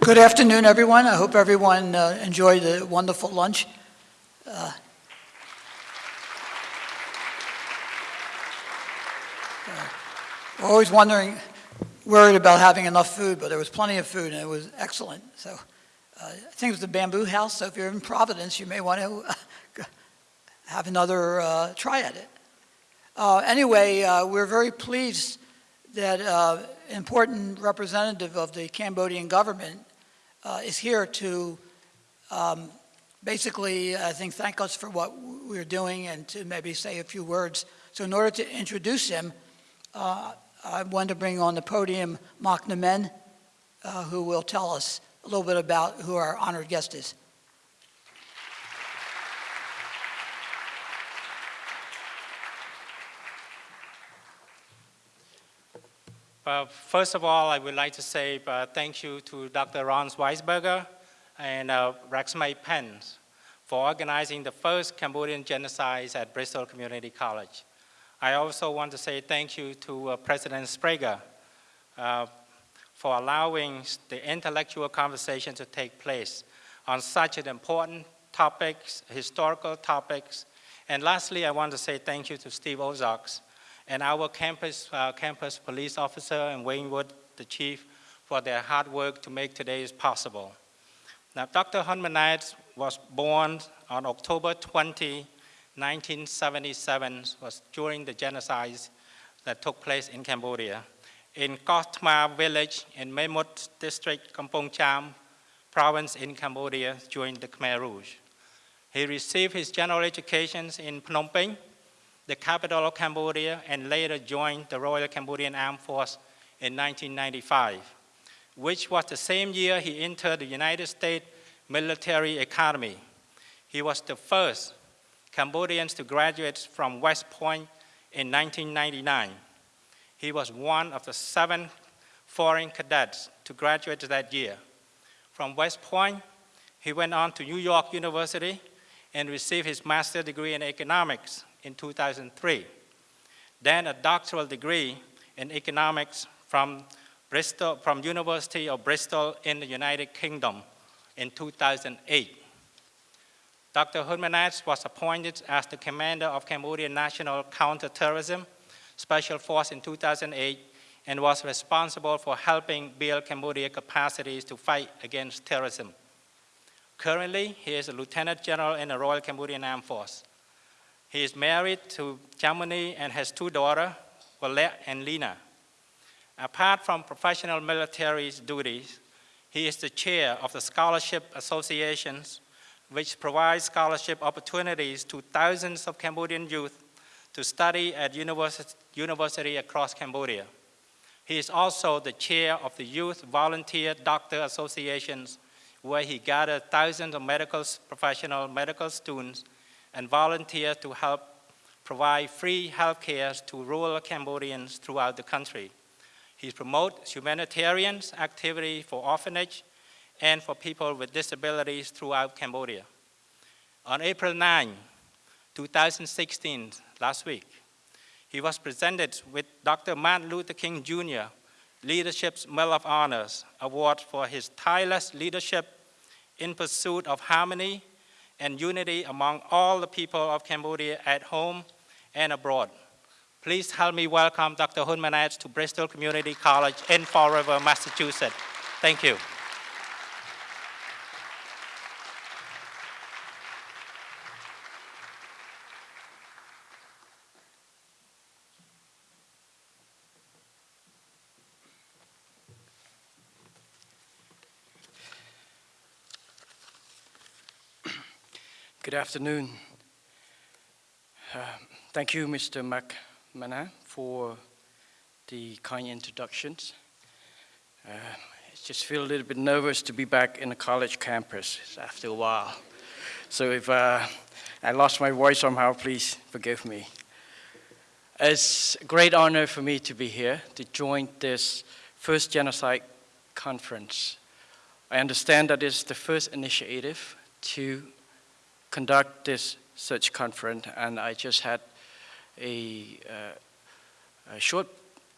Good afternoon, everyone. I hope everyone uh, enjoyed a wonderful lunch. Uh, uh, always wondering, worried about having enough food, but there was plenty of food and it was excellent. So uh, I think it was the Bamboo House, so if you're in Providence, you may want to uh, have another uh, try at it. Anyway, we're very pleased that an important representative of the Cambodian government uh, is here to um, basically, I think, thank us for what we're doing and to maybe say a few words. So in order to introduce him, uh, I want to bring on the podium Mark Nemen, uh, who will tell us a little bit about who our honored guest is. First of all, I would like to say uh, thank you to Dr. Ron Weisberger and uh, Rexmay Pence for organizing the first Cambodian genocide at Bristol Community College. I also want to say thank you to uh, President Sbrega uh, for allowing the intellectual conversation to take place on such an important topics, historical topics. And lastly, I want to say thank you to Steve Ozarks and our campus, uh, campus police officer and Wayne Wood, the chief, for their hard work to make today possible. Now, Dr. Hun Manet was born on October 20, 1977, was during the genocide that took place in Cambodia. In Kotma village in Memot district, Kampong Cham province in Cambodia during the Khmer Rouge. He received his general education in Phnom Penh the capital of Cambodia, and later joined the Royal Cambodian Armed Force in 1995, which was the same year he entered the United States Military Academy. He was the first Cambodian to graduate from West Point in 1999. He was one of the seven foreign cadets to graduate that year. From West Point, he went on to New York University and received his master's degree in economics in 2003. Then a doctoral degree in economics from Bristol, from University of Bristol in the United Kingdom in 2008. Dr. Hun was appointed as the commander of Cambodian National Counterterrorism Special Force in 2008 and was responsible for helping build Cambodia capacities to fight against terrorism. Currently, he is a lieutenant general in the Royal Cambodian Armed Force. He is married to Chanmony and has two daughters, Colette and Lena. Apart from professional military duties, he is the chair of the Scholarship Associations, which provides scholarship opportunities to thousands of Cambodian youth to study at university, university across Cambodia. He is also the chair of the Youth Volunteer Doctor Associations, where he gathered thousands of medical professional medical students and volunteer to help provide free health care to rural Cambodians throughout the country. He promotes humanitarian activity for orphanage and for people with disabilities throughout Cambodia. On April 9, 2016, last week, he was presented with Dr. Martin Luther King Jr. Leadership's Medal of Honors Award for his tireless leadership in pursuit of harmony and unity among all the people of Cambodia at home and abroad. Please help me welcome Dr. Hun Manet to Bristol Community College in Fall River, Massachusetts. Thank you. Good afternoon. Uh, thank you, Mr. McMahon, for the kind introductions. Uh, I just feel a little bit nervous to be back in the college campus after a while. So if uh, I lost my voice somehow, please forgive me. It's a great honor for me to be here to join this first genocide conference. I understand that it's the first initiative to conduct this such conference, and I just had a, uh, a short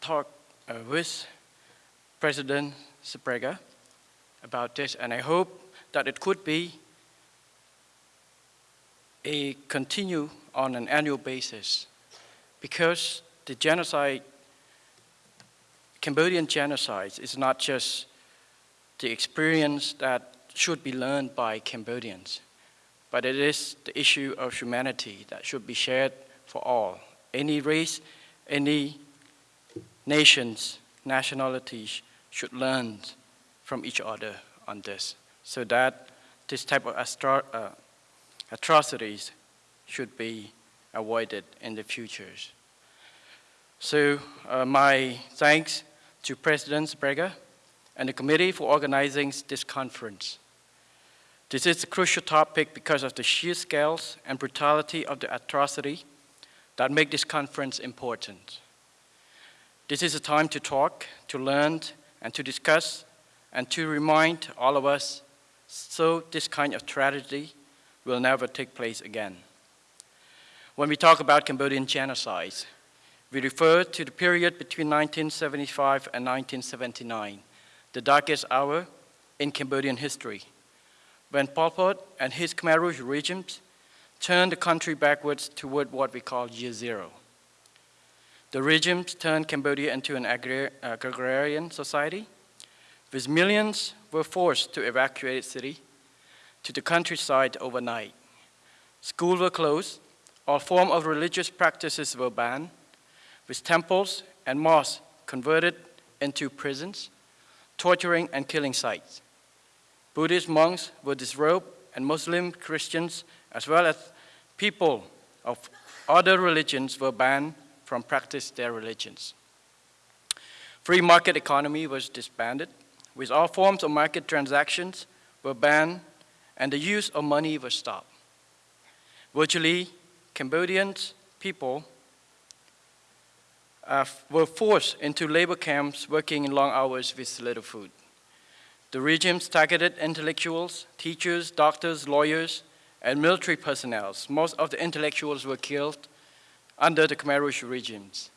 talk uh, with President Sbrega about this, and I hope that it could be a continue on an annual basis because the genocide, Cambodian genocide is not just the experience that should be learned by Cambodians, but it is the issue of humanity that should be shared for all. Any race, any nations, nationalities should learn from each other on this so that this type of uh, atrocities should be avoided in the futures. So uh, my thanks to President Sbrega and the committee for organizing this conference. This is a crucial topic because of the sheer scales and brutality of the atrocity that make this conference important. This is a time to talk, to learn, and to discuss, and to remind all of us so this kind of tragedy will never take place again. When we talk about Cambodian genocide, we refer to the period between 1975 and 1979, the darkest hour in Cambodian history, when Pol Pot and his Khmer Rouge regimes turned the country backwards toward what we call year zero. The regimes turned Cambodia into an uh, agrarian society, with millions were forced to evacuate the city to the countryside overnight. Schools were closed, all form of religious practices were banned, with temples and mosques converted into prisons, torturing and killing sites. Buddhist monks were disrobed, and Muslim Christians, as well as people of other religions, were banned from practice their religions. Free market economy was disbanded, with all forms of market transactions were banned, and the use of money was stopped. Virtually, Cambodian people uh, were forced into labor camps working in long hours with little food. The regimes targeted intellectuals, teachers, doctors, lawyers, and military personnel. Most of the intellectuals were killed under the Khmer Rouge regimes.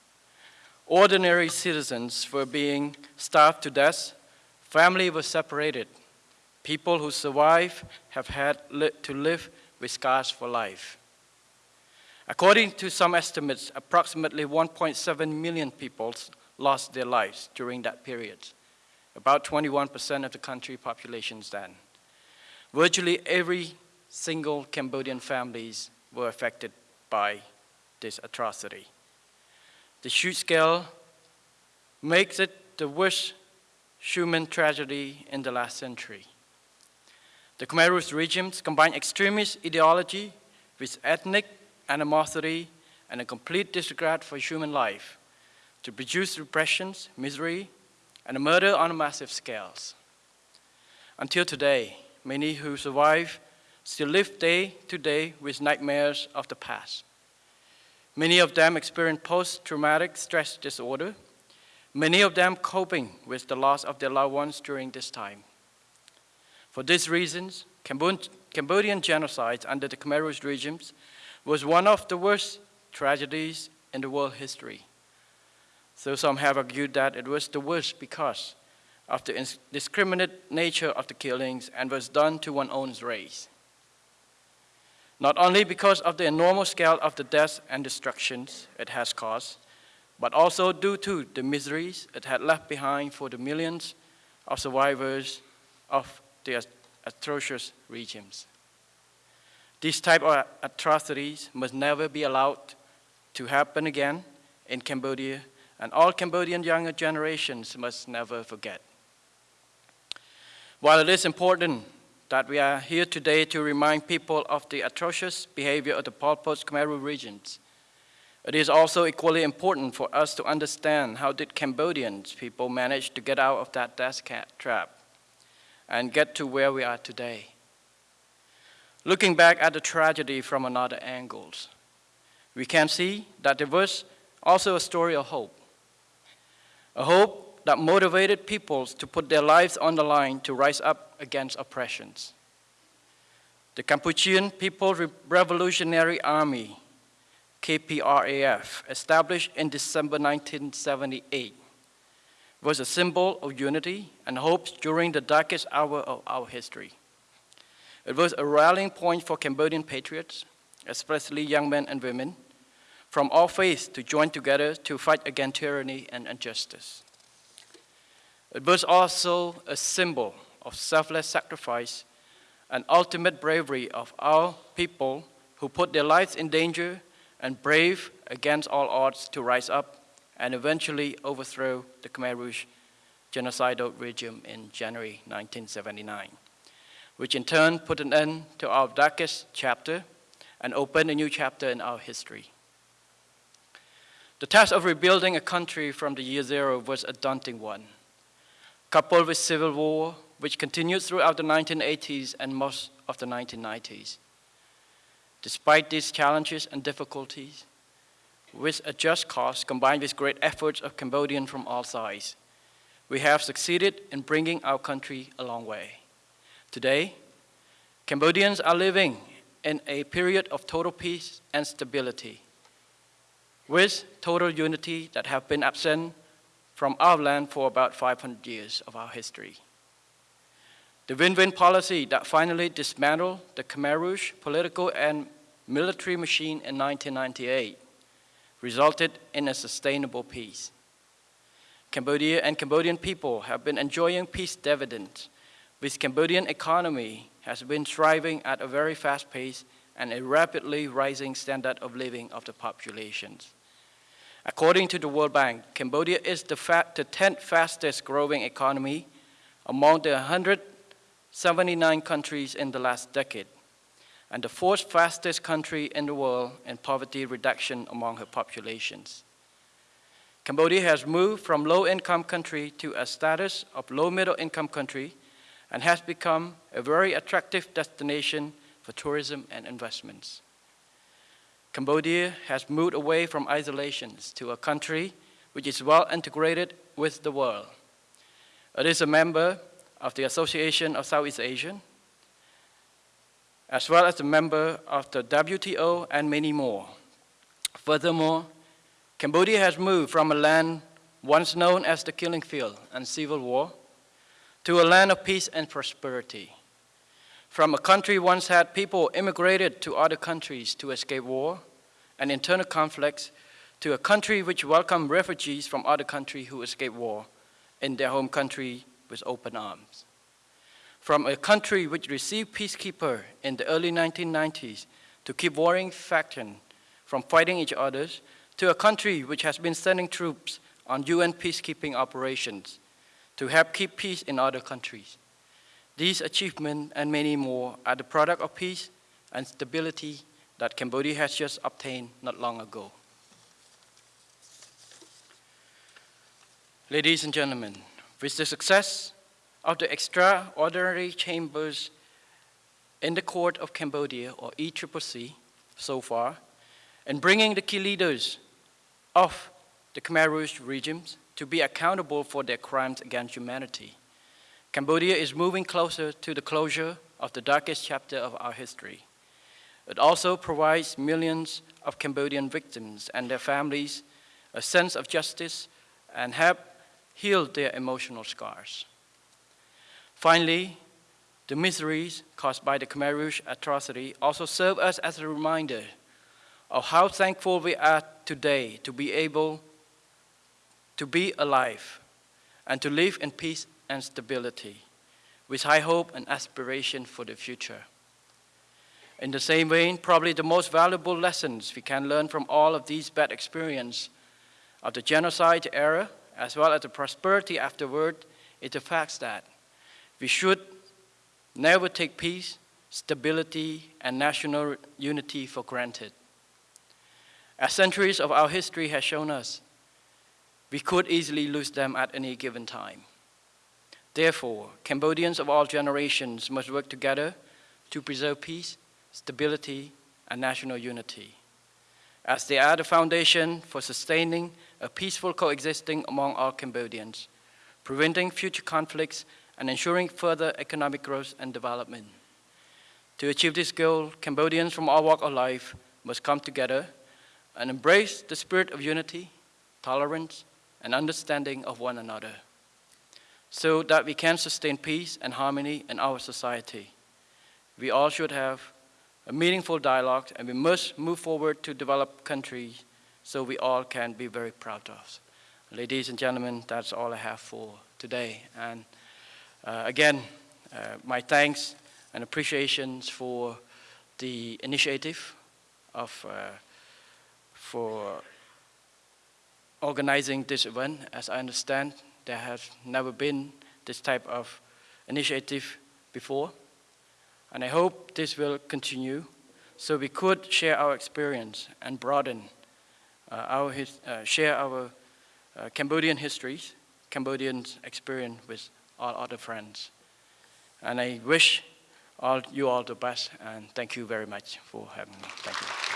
Ordinary citizens were being starved to death, family was separated. People who survived have had li to live with scars for life. According to some estimates, approximately 1.7 million people lost their lives during that period, about 21% of the country populations then. Virtually every single Cambodian families were affected by this atrocity. The huge scale makes it the worst human tragedy in the last century. The Khmer Rouge regimes combine extremist ideology with ethnic animosity and a complete disregard for human life to produce repressions, misery, and murder on massive scales. Until today, many who survive still live day to day with nightmares of the past. Many of them experience post-traumatic stress disorder, many of them coping with the loss of their loved ones during this time. For these reasons, Cambodian genocides under the Khmer Rouge regimes was one of the worst tragedies in the world history. So some have argued that it was the worst because of the indiscriminate nature of the killings and was done to one's own race not only because of the enormous scale of the deaths and destructions it has caused, but also due to the miseries it had left behind for the millions of survivors of the atrocious regimes. These type of atrocities must never be allowed to happen again in Cambodia, and all Cambodian younger generations must never forget. While it is important that we are here today to remind people of the atrocious behavior of the Pol Pot Khmer regions. It is also equally important for us to understand how did Cambodians people manage to get out of that death trap and get to where we are today. Looking back at the tragedy from another angles, we can see that there was also a story of hope. A hope that motivated peoples to put their lives on the line to rise up against oppressions. The Kampuchean People's Revolutionary Army, KPRAF, established in December 1978, was a symbol of unity and hope during the darkest hour of our history. It was a rallying point for Cambodian patriots, especially young men and women, from all faiths to join together to fight against tyranny and injustice. It was also a symbol of selfless sacrifice and ultimate bravery of our people who put their lives in danger and brave against all odds to rise up and eventually overthrow the Khmer Rouge genocidal regime in January 1979, which in turn put an end to our darkest chapter and opened a new chapter in our history. The task of rebuilding a country from the year zero was a daunting one. Coupled with civil war, which continued throughout the 1980s and most of the 1990s. Despite these challenges and difficulties, with a just cause combined with great efforts of Cambodians from all sides, we have succeeded in bringing our country a long way. Today, Cambodians are living in a period of total peace and stability, with total unity that have been absent from our land for about 500 years of our history. The win-win policy that finally dismantled the Khmer Rouge political and military machine in 1998 resulted in a sustainable peace. Cambodia and Cambodian people have been enjoying peace dividends, with Cambodian economy has been thriving at a very fast pace and a rapidly rising standard of living of the populations. According to the World Bank, Cambodia is the, the 10th fastest growing economy among the 179 countries in the last decade, and the fourth fastest country in the world in poverty reduction among her populations. Cambodia has moved from low-income country to a status of low-middle income country and has become a very attractive destination for tourism and investments. Cambodia has moved away from isolation to a country which is well integrated with the world. It is a member of the Association of Southeast Asian, as well as a member of the WTO and many more. Furthermore, Cambodia has moved from a land once known as the killing field and civil war to a land of peace and prosperity. From a country once had people immigrated to other countries to escape war and internal conflicts to a country which welcomed refugees from other countries who escaped war in their home country with open arms. From a country which received peacekeeper in the early 1990s to keep warring factions from fighting each other to a country which has been sending troops on UN peacekeeping operations to help keep peace in other countries. These achievements and many more are the product of peace and stability that Cambodia has just obtained not long ago. Ladies and gentlemen, with the success of the extraordinary chambers in the court of Cambodia, or ECCC, so far, and bringing the key leaders of the Khmer Rouge regimes to be accountable for their crimes against humanity. Cambodia is moving closer to the closure of the darkest chapter of our history. It also provides millions of Cambodian victims and their families a sense of justice and help heal their emotional scars. Finally, the miseries caused by the Khmer Rouge atrocity also serve us as a reminder of how thankful we are today to be able to be alive and to live in peace and stability with high hope and aspiration for the future. In the same vein, probably the most valuable lessons we can learn from all of these bad experiences of the genocide era, as well as the prosperity afterward, is the fact that we should never take peace, stability, and national unity for granted. As centuries of our history has shown us, we could easily lose them at any given time. Therefore, Cambodians of all generations must work together to preserve peace, stability, and national unity, as they are the foundation for sustaining a peaceful coexisting among all Cambodians, preventing future conflicts and ensuring further economic growth and development. To achieve this goal, Cambodians from all walks of life must come together and embrace the spirit of unity, tolerance, and understanding of one another. So that we can sustain peace and harmony in our society. We all should have a meaningful dialogue and we must move forward to develop countries so we all can be very proud of. Ladies and gentlemen, that's all I have for today. And uh, again, uh, my thanks and appreciations for the initiative of uh, for organizing this event. As I understand, there has never been this type of initiative before. And I hope this will continue so we could share our experience and broaden uh, our, his, uh, share our uh, Cambodian histories, Cambodians experience with all other friends. And I wish all you all the best and thank you very much for having me. Thank you.